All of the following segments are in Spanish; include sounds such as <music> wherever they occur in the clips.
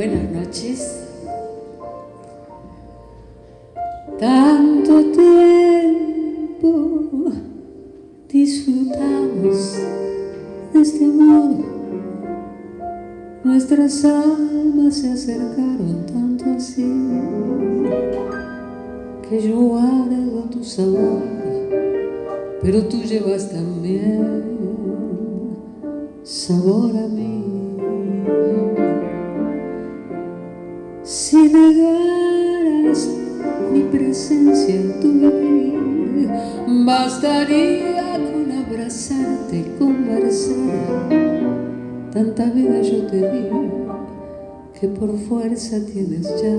Buenas noches. Tanto tiempo disfrutamos de este amor. Nuestras almas se acercaron tanto así que yo guardo tu sabor, pero tú llevas también sabor a mí. Bastaría con abrazarte y conversar. Tanta vida yo te di que por fuerza tienes ya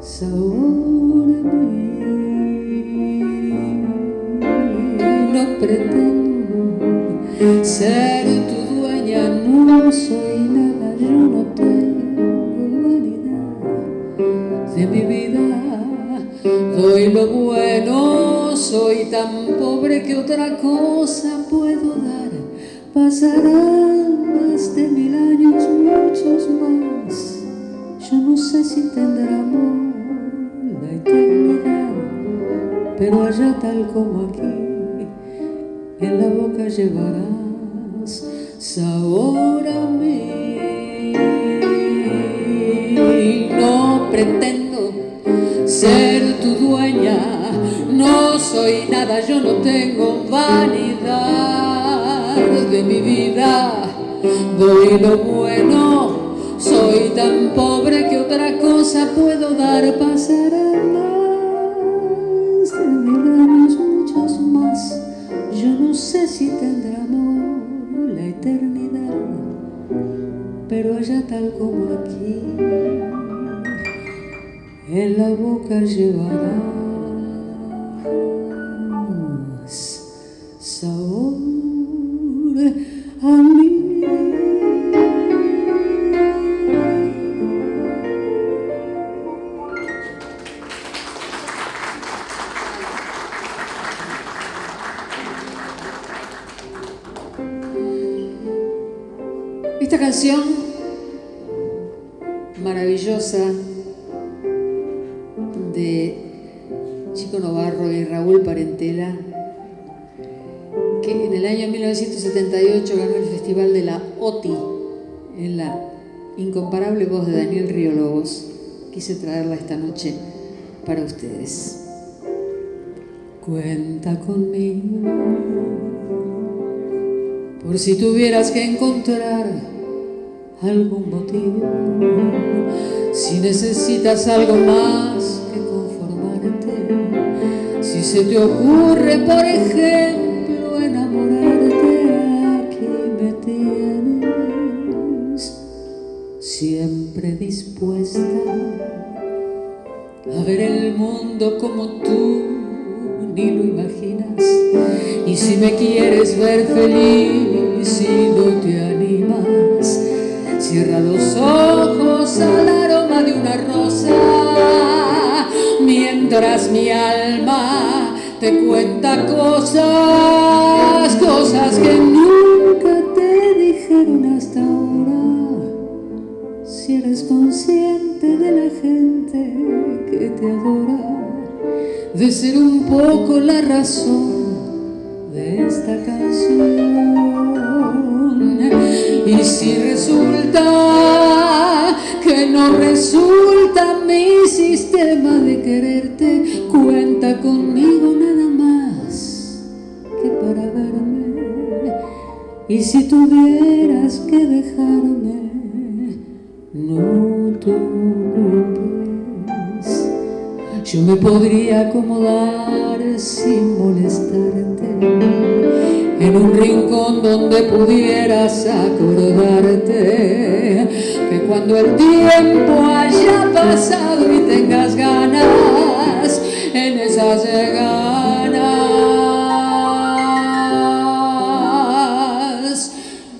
sabor a mí. No pretendo ser tu dueña, no soy nada, yo no tengo vanidad de mi vida. Doy lo bueno, soy tan pobre que otra cosa puedo dar. Pasarán más de mil años, muchos más. Yo no sé si tendrá amor la eternidad, pero allá tal como aquí, en la boca llevarás sabor a mí. No pretendo soy nada, yo no tengo vanidad de mi vida, doy lo bueno, soy tan pobre que otra cosa puedo dar, pasarán más años, muchos más, yo no sé si tendrá amor la eternidad, pero allá tal como aquí, en la boca llevarás sabor a mí. 1978 ganó el Festival de la OTI en la incomparable voz de Daniel Río Lobos. Quise traerla esta noche para ustedes. Cuenta conmigo por si tuvieras que encontrar algún motivo, si necesitas algo más que conformarte, si se te ocurre, por ejemplo, siempre dispuesta a ver el mundo como tú ni lo imaginas. Y si me quieres ver feliz y no te animas, cierra los ojos al aroma de una rosa, mientras mi alma te cuenta cosas, cosas que nunca ser un poco la razón de esta canción. Y si resulta que no resulta mi sistema de quererte, cuenta conmigo nada más que para verme. Y si tuvieras que dejarme, no tú. Yo me podría acomodar sin molestarte en un rincón donde pudieras acordarte que cuando el tiempo haya pasado y tengas ganas en esas ganas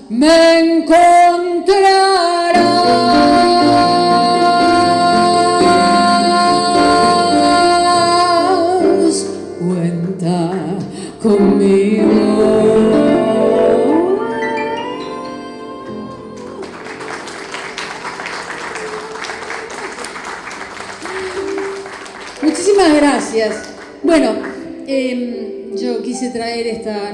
me encontrarás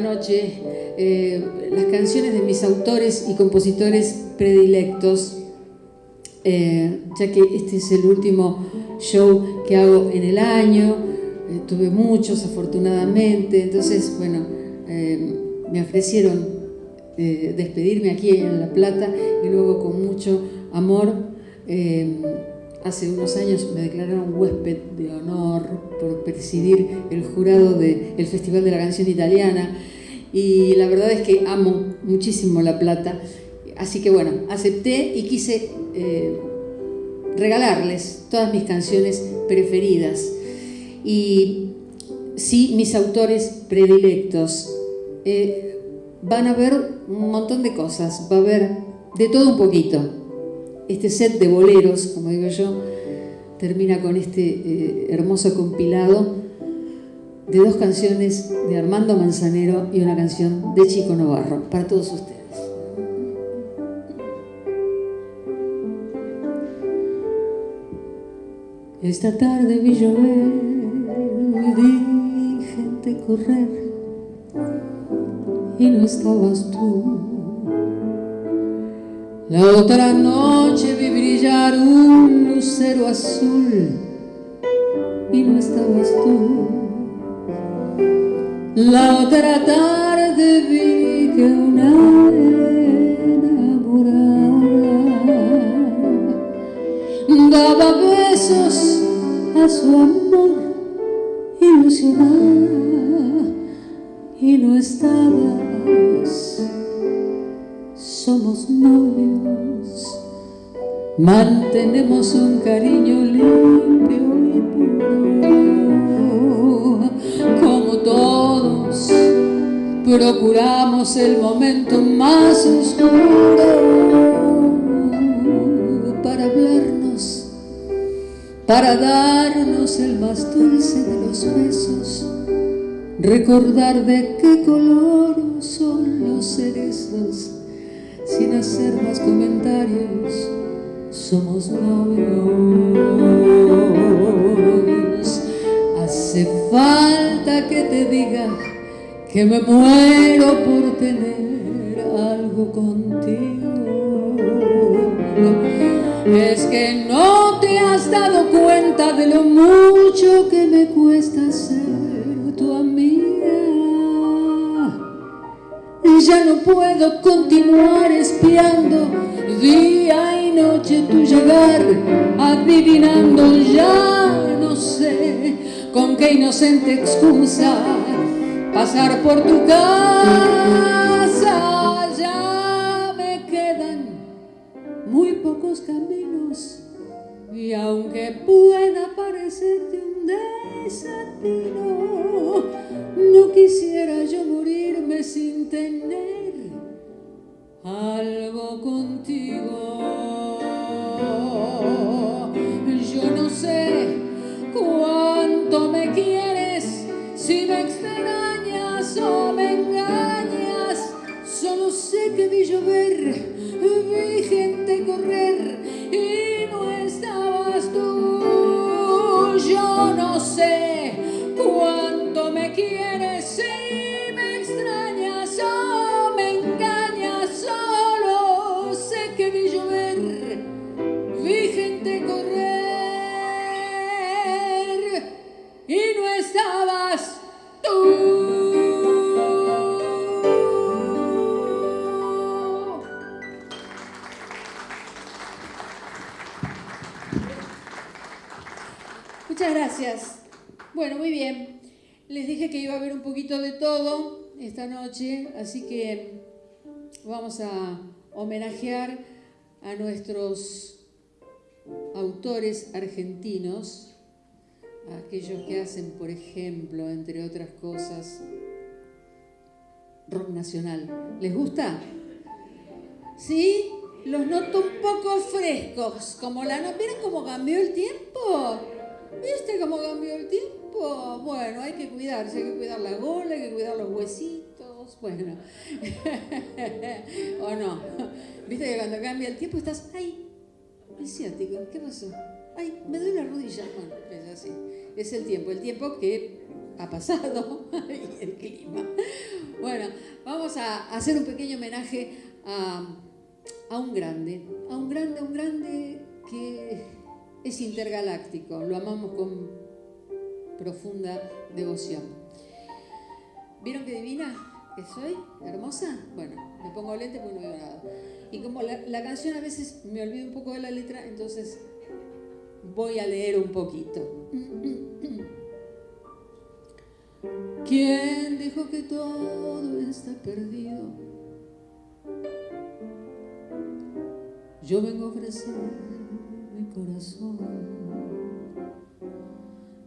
noche eh, las canciones de mis autores y compositores predilectos, eh, ya que este es el último show que hago en el año. Eh, tuve muchos, afortunadamente. Entonces, bueno, me ofrecieron despedirme aquí en La Plata y luego con mucho amor Hace unos años me declararon huésped de honor por presidir el jurado del Festival de la Canción Italiana y la verdad es que amo muchísimo La Plata. Así que bueno, acepté y quise eh, regalarles todas mis canciones preferidas. Y sí, mis autores predilectos. Eh, van a ver un montón de cosas, va a haber de todo un poquito este set de boleros, como digo yo, termina con este eh, hermoso compilado de dos canciones de Armando Manzanero y una canción de Chico Navarro, para todos ustedes. Esta tarde vi llover, vi gente correr y no estabas tú. La otra noche vi brillar un lucero azul y no estabas tú. La otra tarde vi que una enamorada. Daba besos a su amor ilusionada. Y no estabas. Somos novios, mantenemos un cariño limpio y puro, como todos procuramos el momento más oscuro para hablarnos, para darnos el más dulce de los besos, recordar de qué color son los cerezos sin hacer más comentarios, somos novios. Hace falta que te diga que me muero por tener algo contigo. Es que no te has dado cuenta de lo mucho que me cuesta ser tu amiga ya no puedo continuar espiando día y noche tu llegar, adivinando ya no sé con qué inocente excusa pasar por tu casa. Ya me quedan muy pocos caminos y aunque pueda parecerte un desatino, no quisiera yo morirme sin tener algo contigo. Yo no sé cuánto me quieres, si me extrañas o me engañas. Solo sé que vi llover, vi gente correr y no estabas tú. Yo no sé cuánto me quieres, esta noche, así que vamos a homenajear a nuestros autores argentinos, aquellos que hacen, por ejemplo, entre otras cosas, rock nacional. ¿Les gusta? ¿Sí? Los noto un poco frescos, como la no. ¿Vieron cómo cambió el tiempo? ¿Viste cómo cambió el tiempo? Bueno, hay que cuidarse, hay que cuidar la gola, hay que cuidar los huesitos, bueno. <laughs> ¿O no? ¿Viste que cuando cambia el tiempo estás, ay, ¿qué pasó? Ay, me duele la rodilla. Bueno, es así. Es el tiempo, el tiempo que ha pasado <laughs> y el clima. Bueno, vamos a hacer un pequeño homenaje a, a un grande, a un grande, a un grande que es intergaláctico, lo amamos con profunda devoción. ¿Vieron qué divina que soy? ¿Hermosa? Bueno, me pongo lente porque no veo nada. Y como la, la canción a veces me olvido un poco de la letra, entonces voy a leer un poquito. ¿Quién dijo que todo está perdido? Yo vengo a ofrecer mi corazón.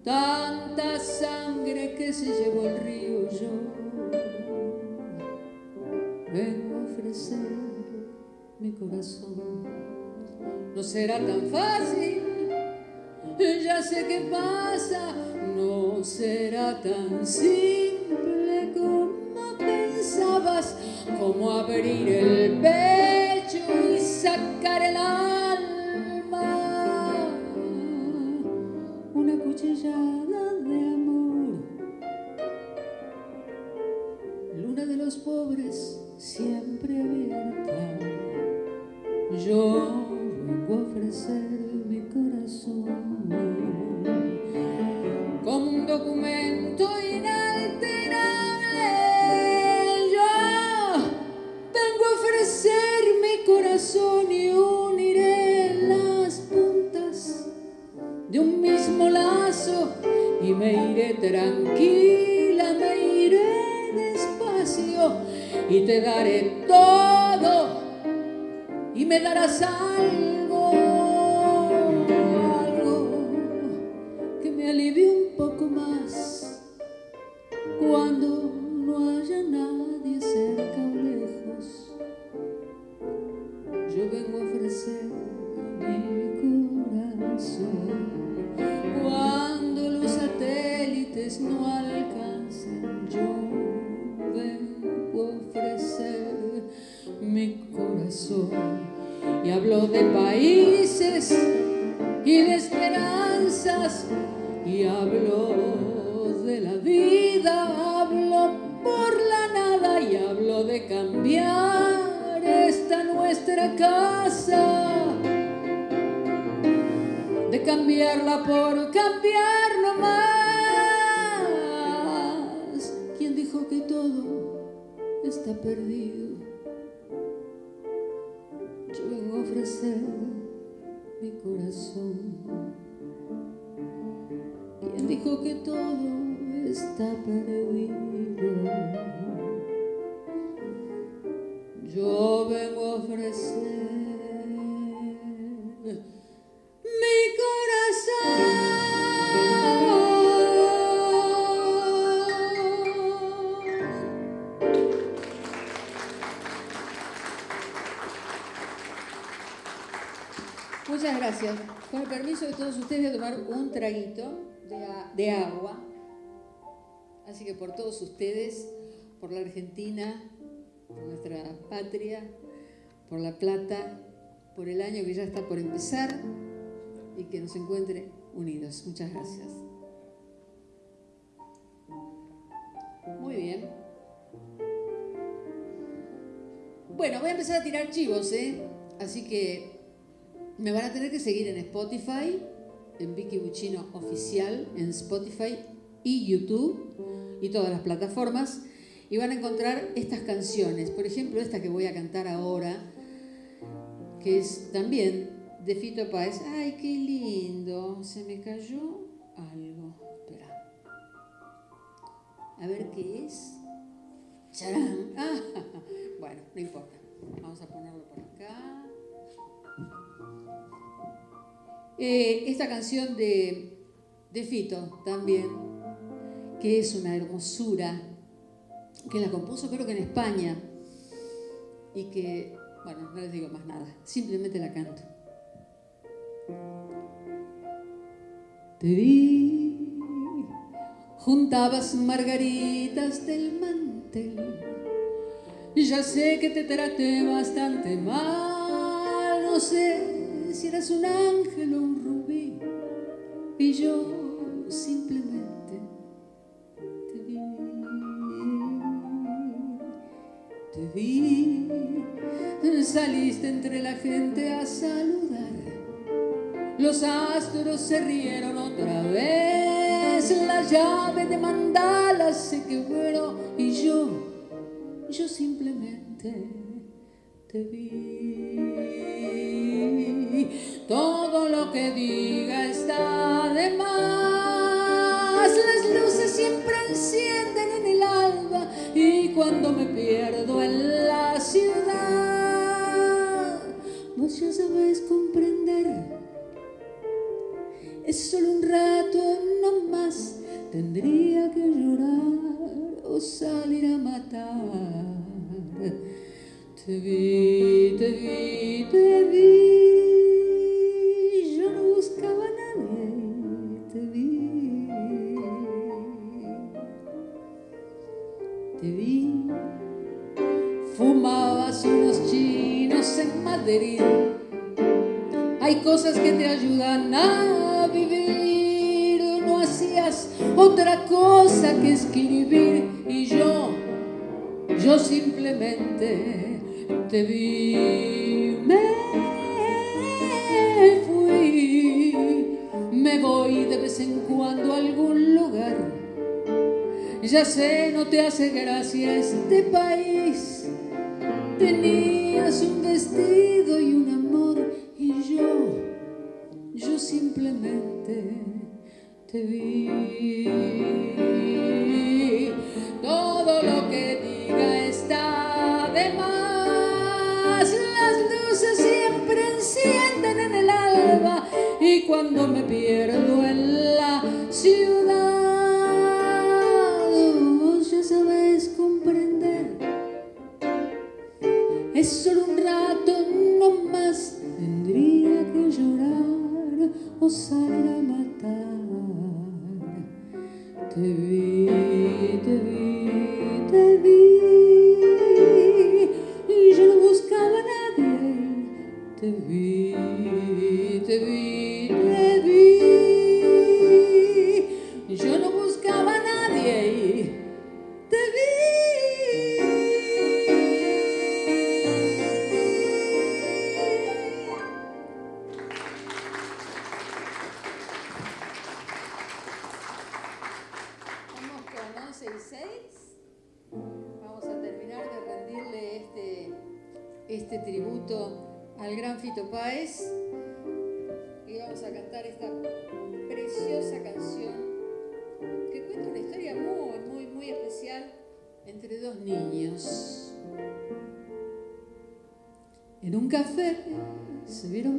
Tanta sangre que se llevó el río yo. No será tan fácil, ya sé qué pasa no será tan simple como pensabas, como abrir el pecho y sacar el alma. Una cuchillada de amor. Luna de los pobres siempre abierta. Yo vengo a ofrecer mi corazón como un documento inalterable. Yo vengo a ofrecer mi corazón y uniré las puntas de un mismo lazo y me iré tranquila, me iré despacio y te daré todo me darás algo, y hablo de países todos ustedes a tomar un traguito de agua. Así que por todos ustedes, por la Argentina, por nuestra patria, por La Plata, por el año que ya está por empezar y que nos encuentre unidos. Muchas gracias. Muy bien. Bueno, voy a empezar a tirar chivos, ¿eh? Así que me van a tener que seguir en Spotify, en Vicky Buchino Oficial, en Spotify y YouTube y todas las plataformas. Y van a encontrar estas canciones. Por ejemplo, esta que voy a cantar ahora, que es también de Fito Páez. ¡Ay, qué lindo! Se me cayó algo. Espera. A ver qué es. ¡Charán! <laughs> Ah, bueno, no importa. Vamos a ponerlo por acá. Eh, esta canción de, de Fito también, que es una hermosura, que la compuso creo que en España y que, bueno, no les digo más nada, simplemente la canto. Te vi, juntabas margaritas del mantel. Ya sé que te traté bastante mal, no sé si eras un ángel. Y yo simplemente te vi, te vi, saliste entre la gente a saludar. Los astros se rieron otra vez, la llave de mandala se quebró y yo, yo simplemente te vi. Todo lo que diga cuando me pierdo en la ciudad, vos ya sabes comprender es solo un rato, no más. Tendría que llorar o salir a matar. Te vi, te vi, te vi. Te vi, me fui, me voy de vez en cuando a algún lugar. Ya sé, no te hace gracia este país. Tenías un vestido y un amor y yo yo simplemente te vi.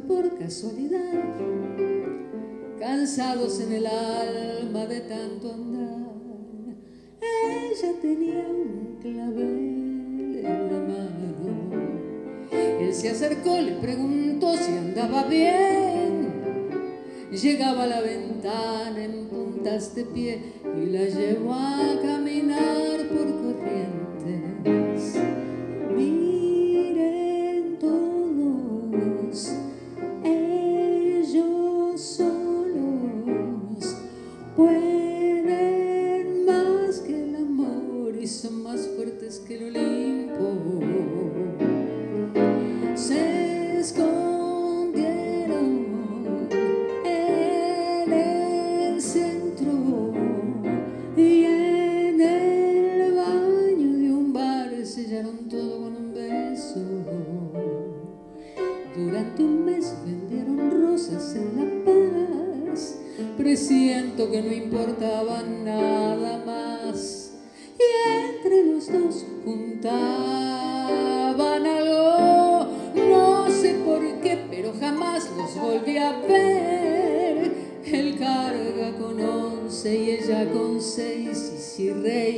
Por casualidad, cansados en el alma de tanto andar. Ella tenía un clavel en la mano. Él se acercó, le preguntó si andaba bien. Llegaba a la ventana en puntas de pie y la llevó a caminar por corrientes. silêncio.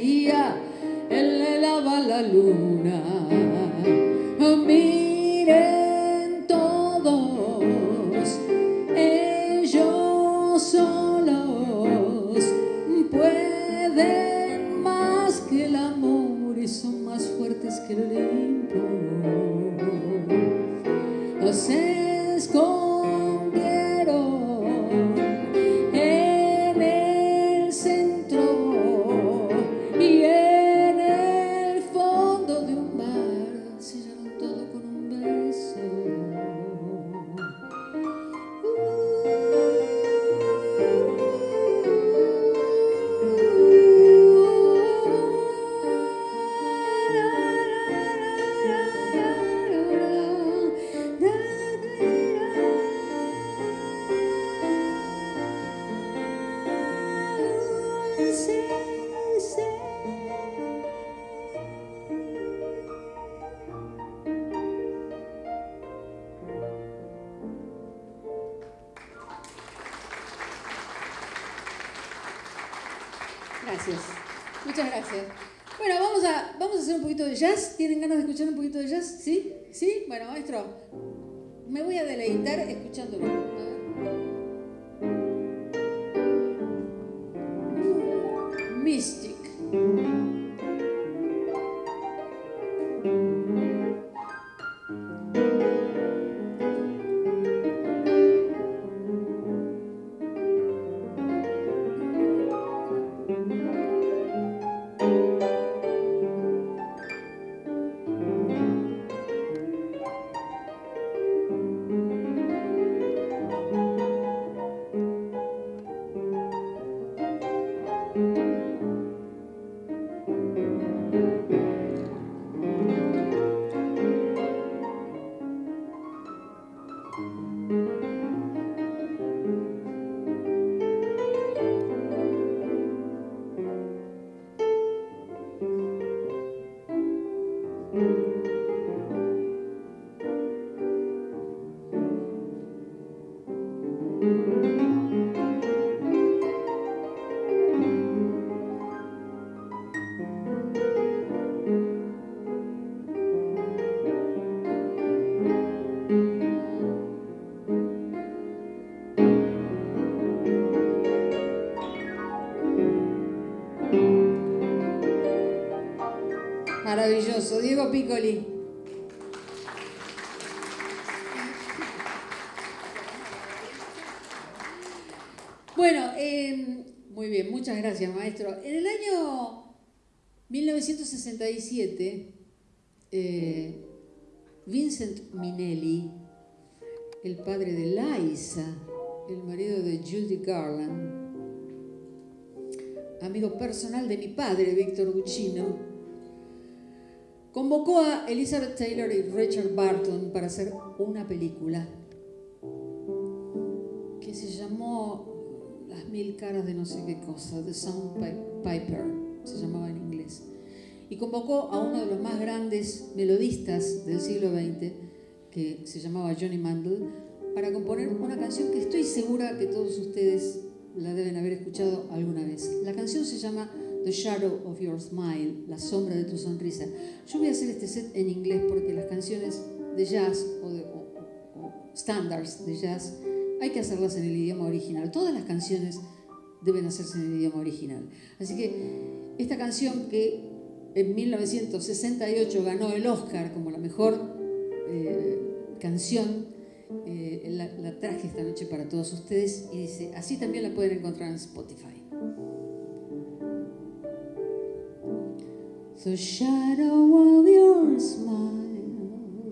Diego Piccoli. Bueno, eh, muy bien, muchas gracias, maestro. En el año 1967, eh, Vincent Minnelli, el padre de Liza, el marido de Judy Garland, amigo personal de mi padre, Víctor Guccino, convocó a Elizabeth Taylor y Richard Barton para hacer una película que se llamó Las mil caras de no sé qué cosa, The Sandpiper, se llamaba en inglés. Y convocó a uno de los más grandes melodistas del siglo XX, que se llamaba Johnny Mandel, para componer una canción que estoy segura que todos ustedes la deben haber escuchado alguna vez. La canción se llama The Shadow of Your Smile, la sombra de tu sonrisa. Yo voy a hacer este set en inglés porque las canciones de jazz o, de, standards de jazz hay que hacerlas en el idioma original. Todas las canciones deben hacerse en el idioma original. Así que esta canción que en 1968 ganó el Oscar como la mejor eh, canción, eh, la traje esta noche para todos ustedes y dice, así también la pueden encontrar en Spotify. The shadow of your smile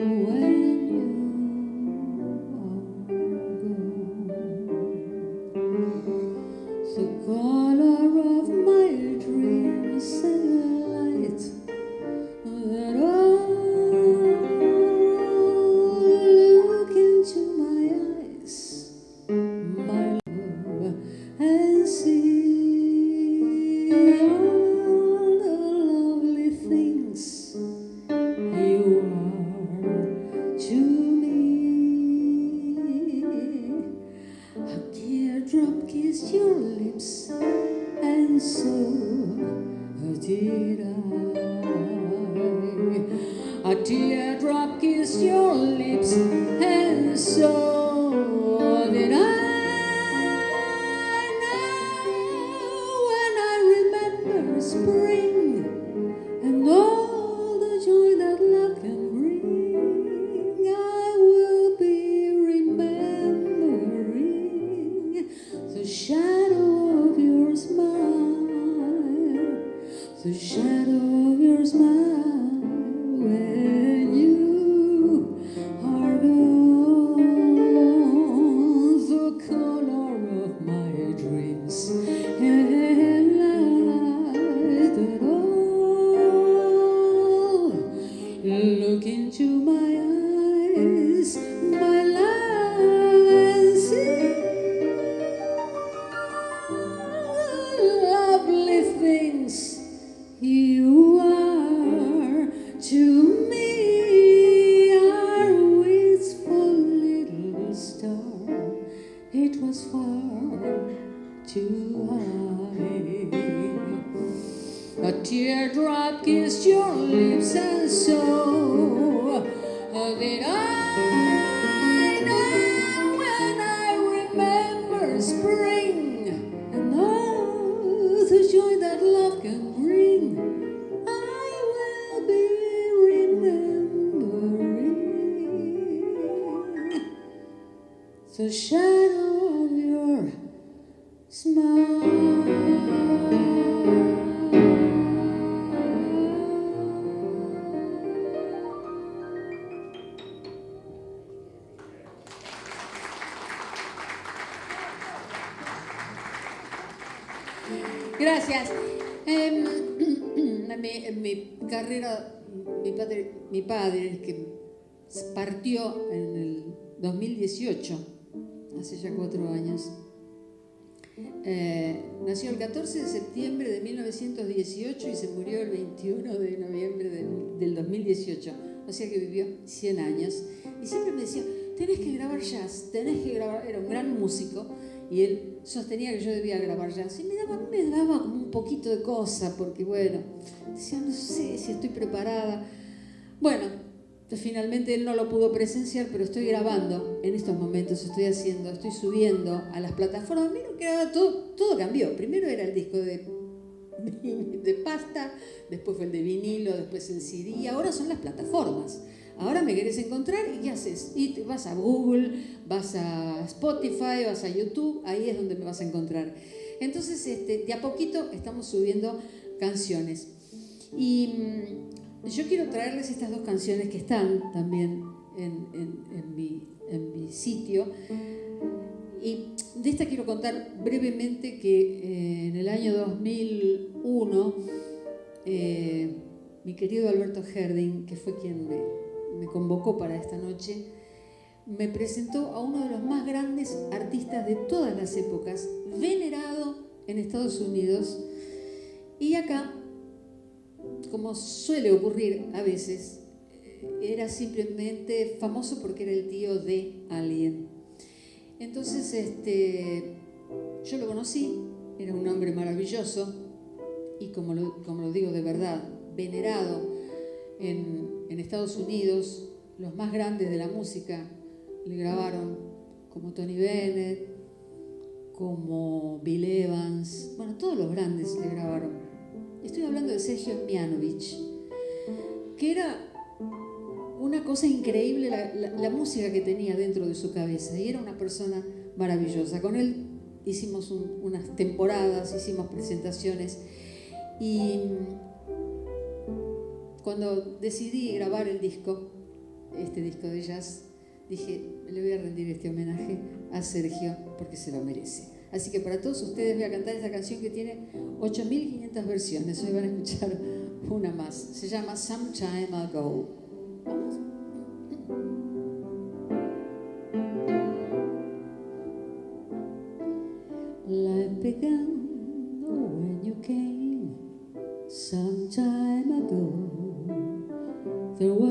Gracias. Em, <clears throat> mi, mi carrera, mi padre, mi padre, que partió en el 2018, hace ya cuatro años, eh, nació el 14 de septiembre de 1918 y se murió el 21 de noviembre del, del 2018. O sea que vivió 100 años. Y siempre me decía, tenés que grabar jazz, tenés que grabar, era un gran músico y él sostenía que yo debía grabar jazz. Y me daba, me daba un poquito de cosa, porque bueno, decía, no sé si estoy preparada. Bueno, finalmente él no lo pudo presenciar, pero estoy grabando en estos momentos, estoy haciendo, estoy subiendo a las plataformas. Mira que ahora todo, todo cambió. Primero era el disco de, de pasta, después fue el de vinilo, después el CD, ahora son las plataformas. Ahora me querés encontrar y ¿qué haces? Y vas a Google, vas a Spotify, vas a YouTube, ahí es donde me vas a encontrar. Entonces, este, de a poquito estamos subiendo canciones. Y mm, yo quiero traerles estas dos canciones que están también en mi, sitio. Y de esta quiero contar brevemente que eh, en el año 2001, eh, mi querido Alberto Herding, que fue quien me, me convocó para esta noche, me presentó a uno de los más grandes artistas de todas las épocas, venerado en Estados Unidos, y acá, como suele ocurrir a veces, era simplemente famoso porque era el tío de alguien. Entonces, este, yo lo conocí, era un hombre maravilloso, y como lo, como lo digo de verdad, venerado en, en Estados Unidos, los más grandes de la música le grabaron, como Tony Bennett, como Bill Evans, bueno, todos los grandes le grabaron. Estoy hablando de Sergio Mianovich, que era una cosa increíble la, la, la, música que tenía dentro de su cabeza y era una persona maravillosa. Con él hicimos un, unas temporadas, hicimos presentaciones y cuando decidí grabar el disco, este disco de jazz, dije, le voy a rendir este homenaje a Sergio porque se lo merece. Así que para todos ustedes voy a cantar esta canción que tiene 8.500 versiones. Hoy van a escuchar una más. Se llama Some Time Ago.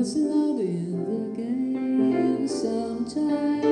Was love in the game some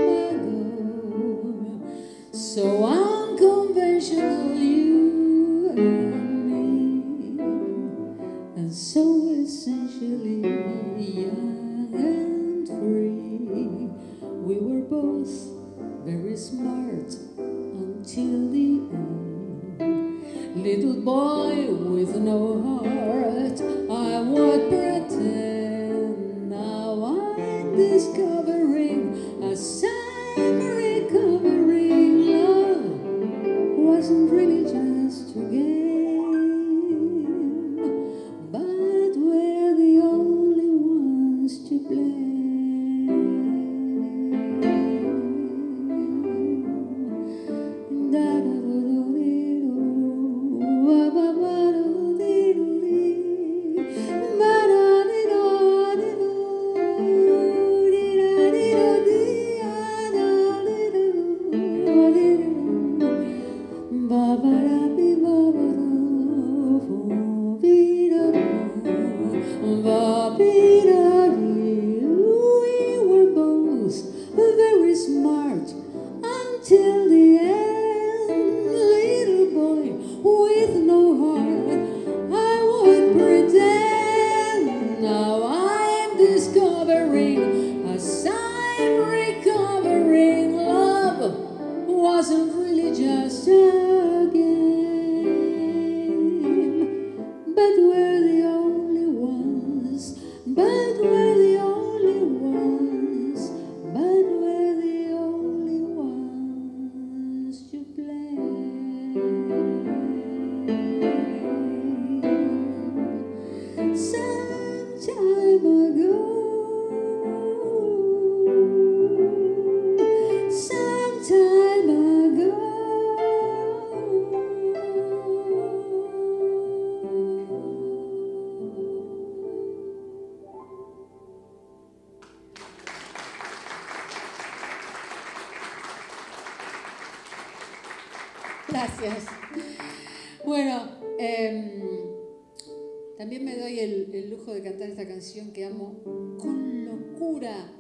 canción que amo con locura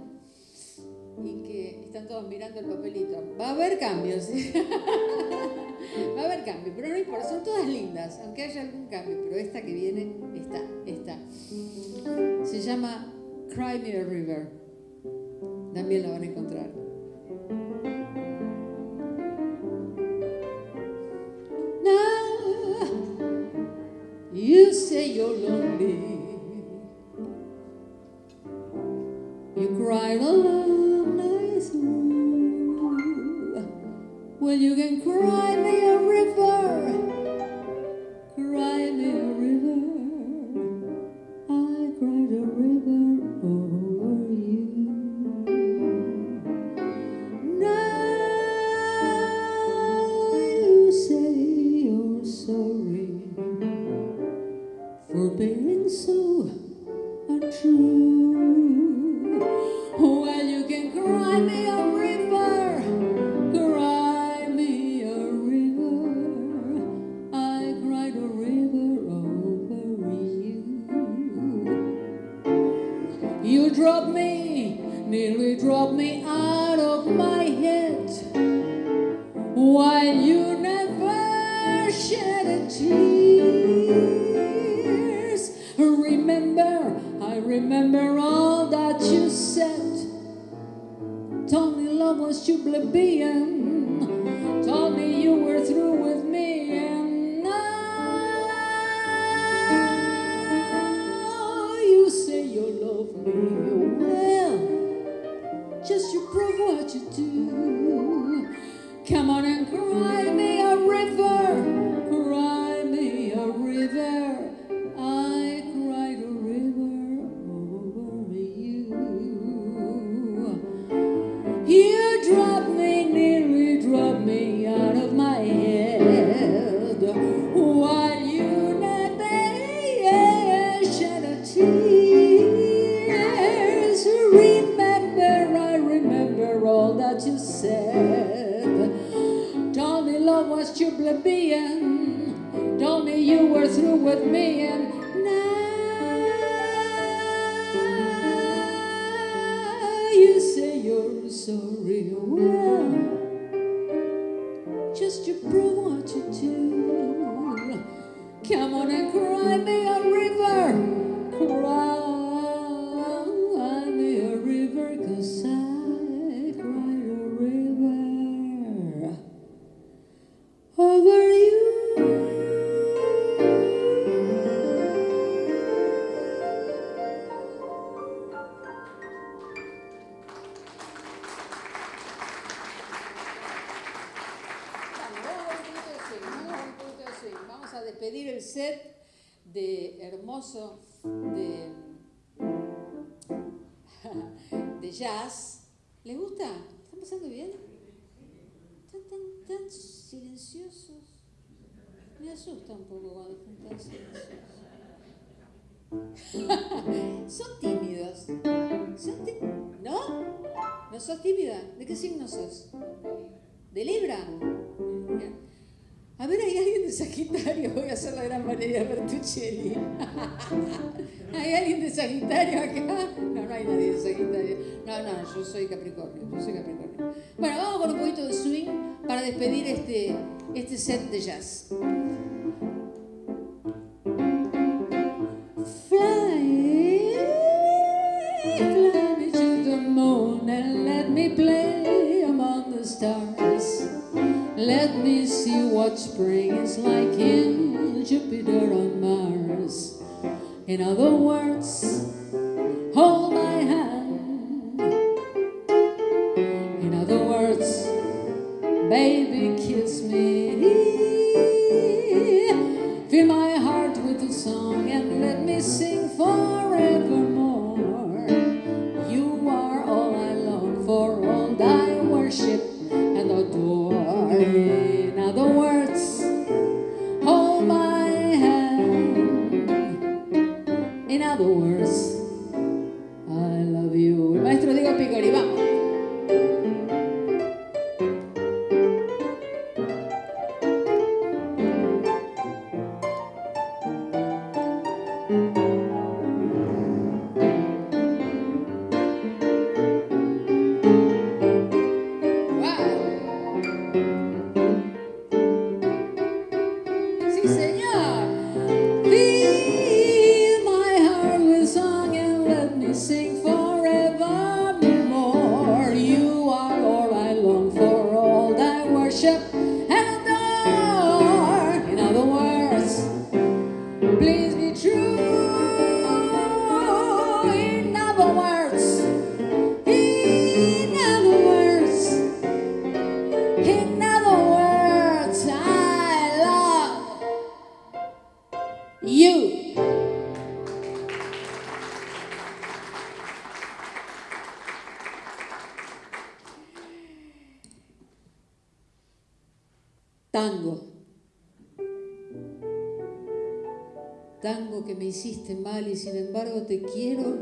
y que están todos mirando el papelito. Va a haber cambios, <laughs> va a haber cambios, pero no importa, son todas lindas, aunque haya algún cambio, pero esta que viene, está, está. Se llama Cry Me a River. También la van a encontrar. Now you say you're lonely. kind. Well, you can cry me a river. you do. Come on and cry. Sos tímida? ¿De qué signo sos? ¿De Libra? A ver, ¿hay alguien de Sagitario? Voy a hacer la gran Valeria Bertuccelli. <laughs> ¿Hay alguien de Sagitario acá? No, no hay nadie de Sagitario. No, no, yo soy Capricornio, yo soy Capricornio. Bueno, vamos con un poquito de swing para despedir este, este set de jazz. In other words, worship hiciste mal y sin embargo te quiero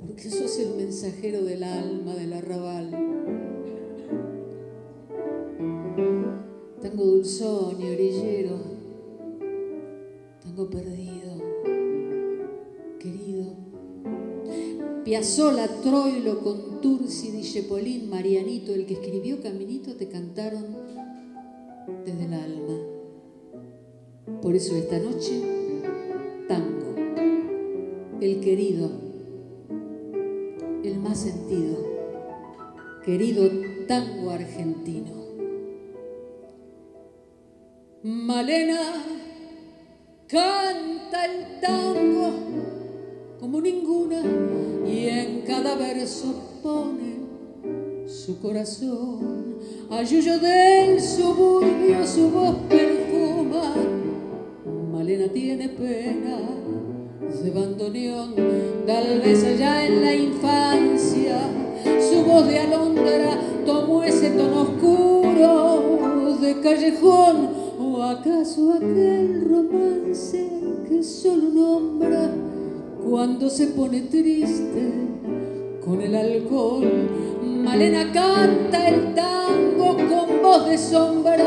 porque sos el mensajero del alma del arrabal. Tango dulzón y orillero, tango perdido, querido. Piazzola, Troilo, Contursi, Dijepolín, Marianito, el que escribió Caminito, te cantaron desde el alma. Por eso esta noche, querido, el más sentido, querido tango argentino. Malena canta el tango como ninguna y en cada verso pone su corazón. Ayuyo del suburbio su voz perfuma. Malena tiene pena de bandoneón, tal vez allá en la infancia su voz de alondra tomó ese tono oscuro de callejón o acaso aquel romance que solo nombra cuando se pone triste con el alcohol. Malena canta el tango con voz de sombra.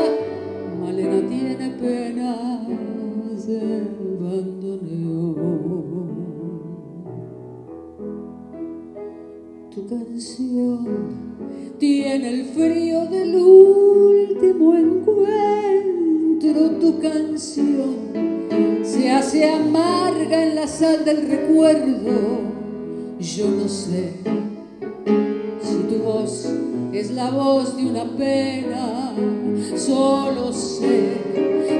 Malena tiene pena canción tiene el frío del último encuentro. Tu canción se hace amarga en la sal del recuerdo. Yo no sé si tu voz es la voz de una pena, solo sé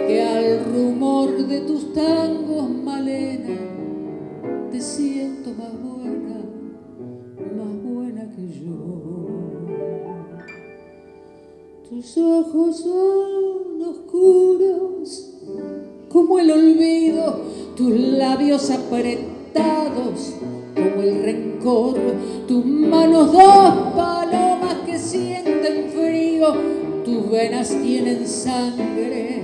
que al rumor de tus tangos, Malena, te siento más buena, más buena que yo. Tus ojos son oscuros como el olvido, tus labios apretados como el rencor, tus manos dos palomas que sienten frío, tus venas tienen sangre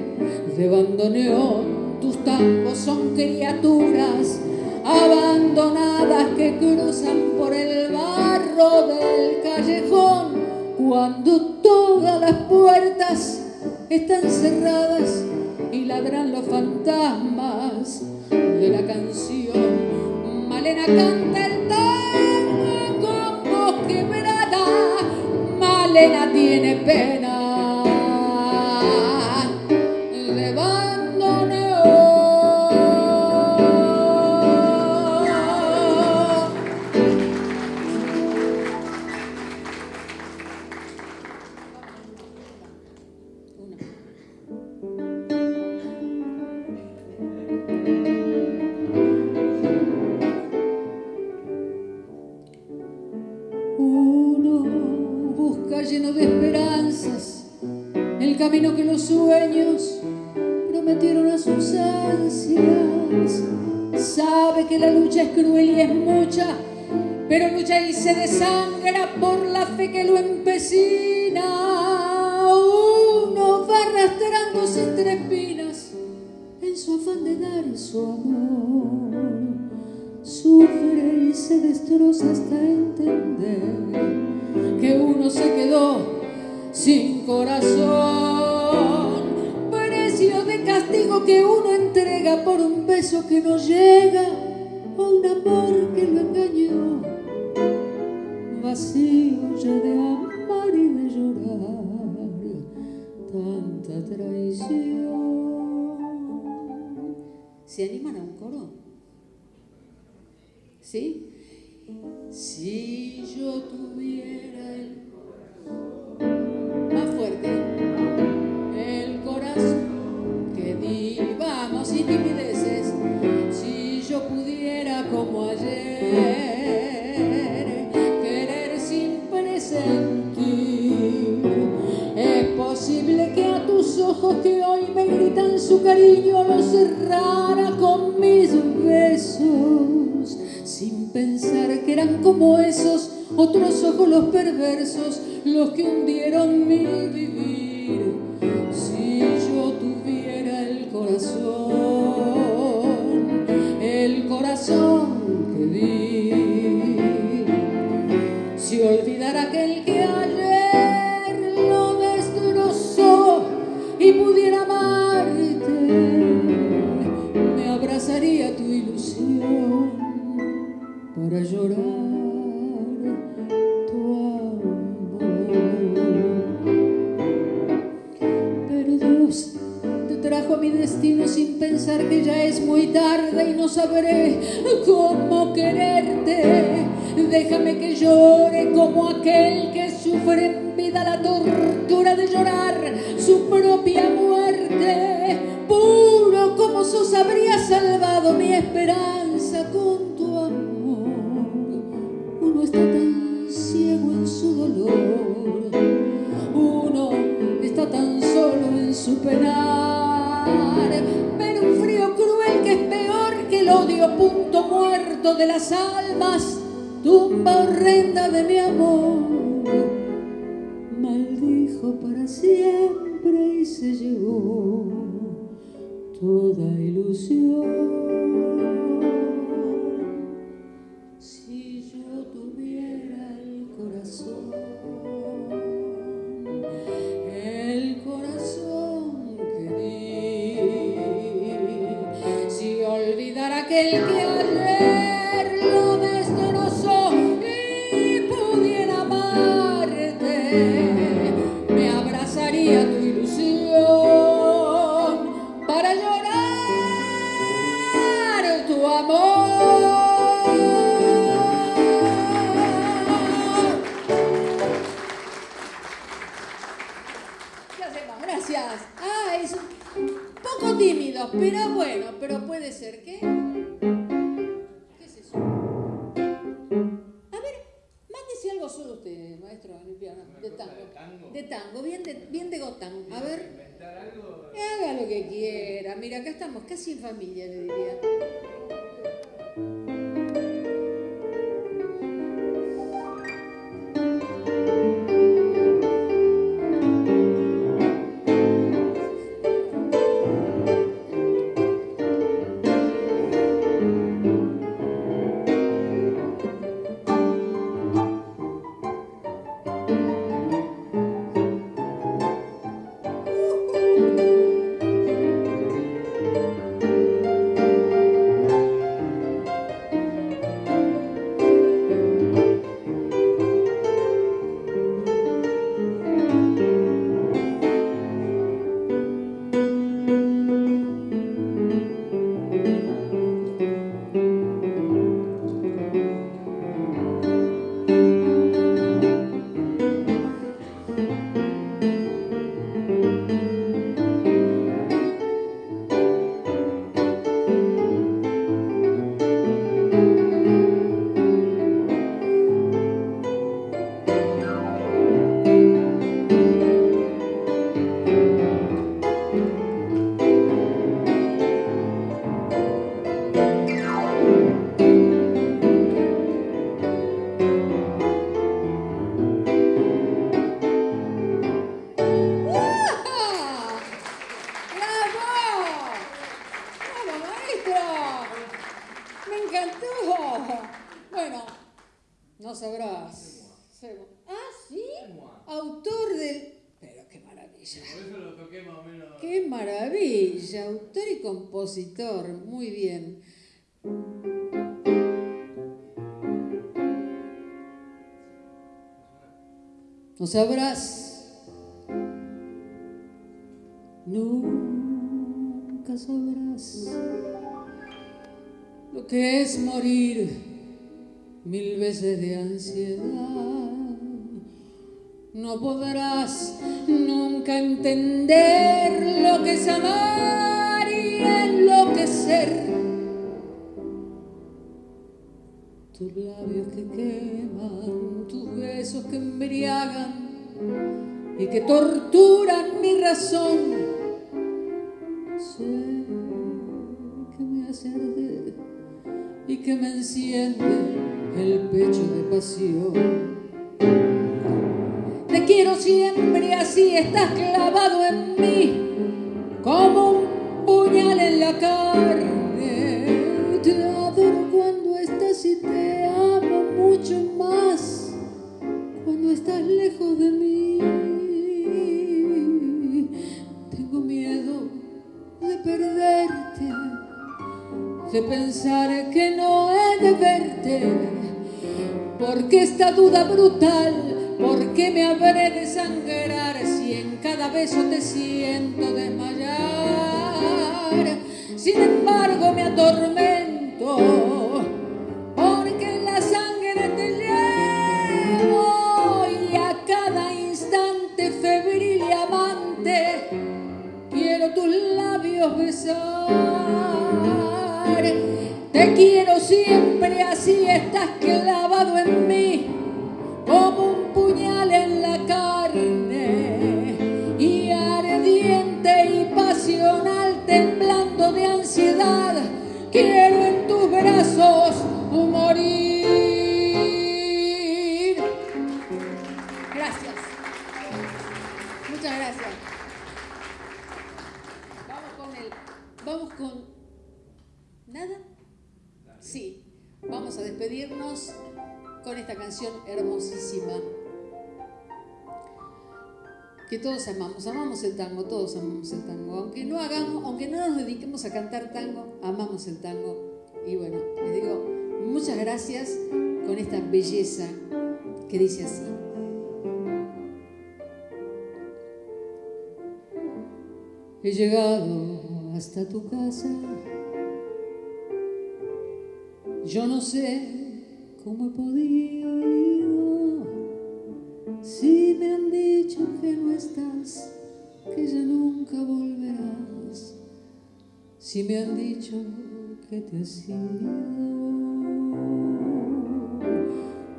de bandoneón, tus tangos son criaturas abandonadas que cruzan por el barro del callejón cuando todas las puertas están cerradas y ladran los fantasmas de la canción Malena canta el tango con voz quebrada, Malena tiene pena. Su cariño lo cerrara con mis besos, sin pensar que eran como esos otros ojos los perversos, los que hundieron mi vivir. El que ayer No sabrás. Nunca sabrás lo que es morir mil veces de ansiedad. No podrás nunca entender lo que es amar y enloquecer. Tus labios que queman, tus besos que embriagan y que torturan mi razón. Sé que me hace y que me enciende el pecho de pasión. Te quiero siempre así, estás clavado en mí como un puñal en la carne. De pensar que no he de verte. Porque esta duda brutal, ¿por qué me habré de sangrar si en cada beso te siento desmayar? Sin embargo me atormento, el tango, todos amamos el tango. Aunque no hagamos, aunque no nos dediquemos a cantar tango, amamos el tango. Y bueno, les digo muchas gracias con esta belleza que dice así. He llegado hasta tu casa Yo no sé cómo he podido si me han dicho que no estás, que ya nunca volverás. Si me han dicho que te has ido,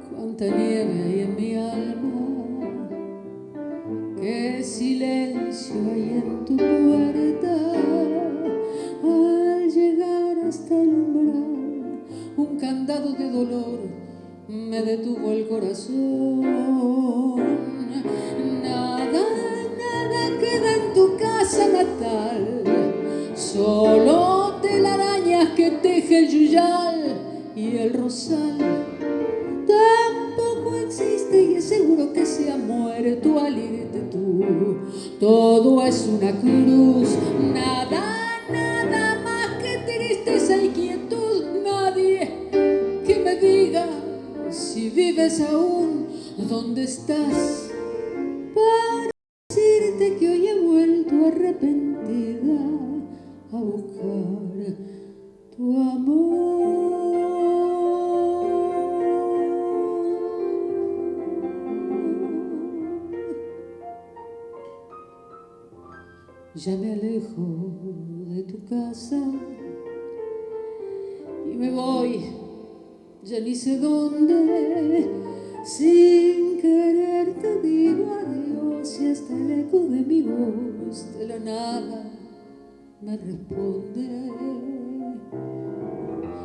cuánta nieve hay en mi alma, qué silencio hay en tu puerta al llegar hasta el umbral, un candado de dolor me detuvo el corazón. Nada, queda en tu casa natal, solo telarañas que teje el yuyal y el rosal. Tampoco existe y es seguro que se ha muerto al irte tú. Todo es una cruz, y me voy ya ni sé dónde, sin querer te digo adiós y hasta el eco de mi voz de la nada me responde.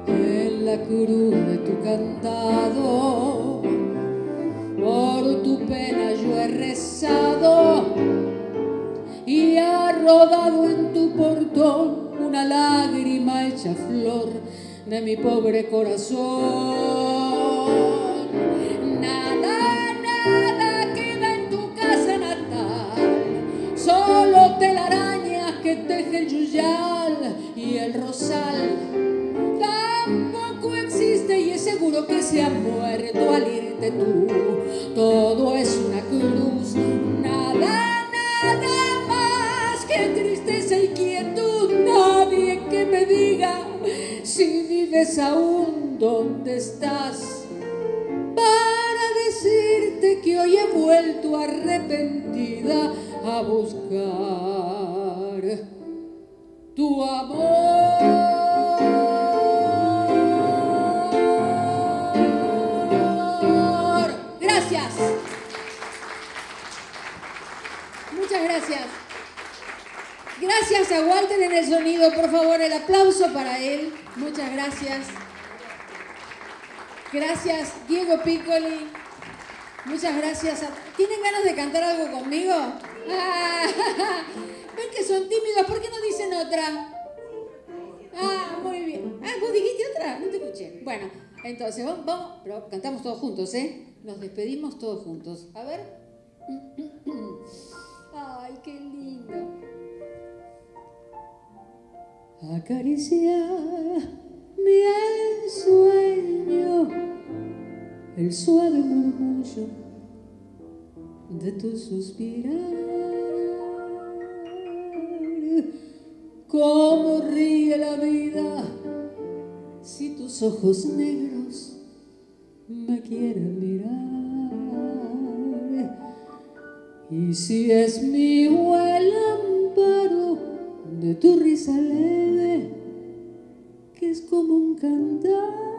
En la cruz de tu cantado, por tu pena de mi pobre corazón. Nada, nada queda en tu casa natal, solo telarañas que teje el yuyal y el rosal. Tampoco existe y es seguro que se ha muerto al irte tú. Gracias. Gracias, Diego Piccoli. Muchas gracias. ¿Tienen ganas de cantar algo conmigo? Ah, <laughs> Ven que son tímidos, ¿por qué no dicen otra? Ah, muy bien. Ah, ¿vos dijiste otra? No te escuché. Bueno, entonces vamos, vamos, pero cantamos todos juntos, ¿eh? Nos despedimos todos juntos. A ver. <clears throat> Ay, qué lindo. Acaricia mi ensueño, el suave murmullo de tu suspirar. Cómo ríe la vida si tus ojos negros me quieren mirar. Y si es mi el amparo de tu risa es como un cantar.